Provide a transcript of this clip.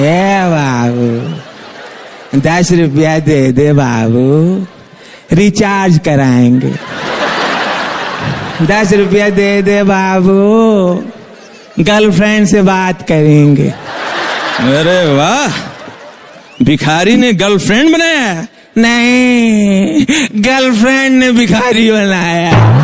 ఏ బాబు دس روپیہ دے دے بابو ریچارج کرائیں گے دس روپیہ دے دے بابو گرل فرینڈ سے بات کریں گے ارے واہ بھکھاری نے گرل فرینڈ بنایا نہیں گرل فرینڈ نے بھکھاری بنایا